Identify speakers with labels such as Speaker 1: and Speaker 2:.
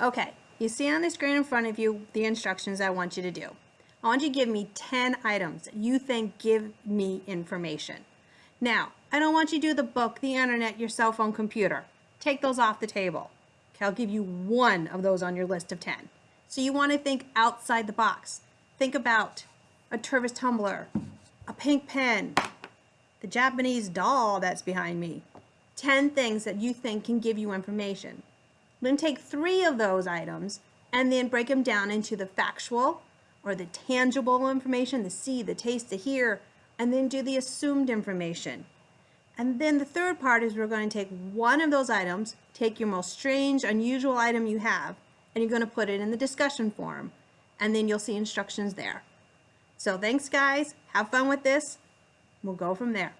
Speaker 1: Okay, you see on the screen in front of you the instructions I want you to do. I want you to give me 10 items that you think give me information. Now, I don't want you to do the book, the internet, your cell phone, computer. Take those off the table. Okay, I'll give you one of those on your list of 10. So you want to think outside the box. Think about a Tervis tumbler, a pink pen, the Japanese doll that's behind me. 10 things that you think can give you information. Then take three of those items and then break them down into the factual or the tangible information, the see, the taste, the hear, and then do the assumed information. And then the third part is we're going to take one of those items, take your most strange, unusual item you have, and you're going to put it in the discussion forum. And then you'll see instructions there. So thanks guys, have fun with this. We'll go from there.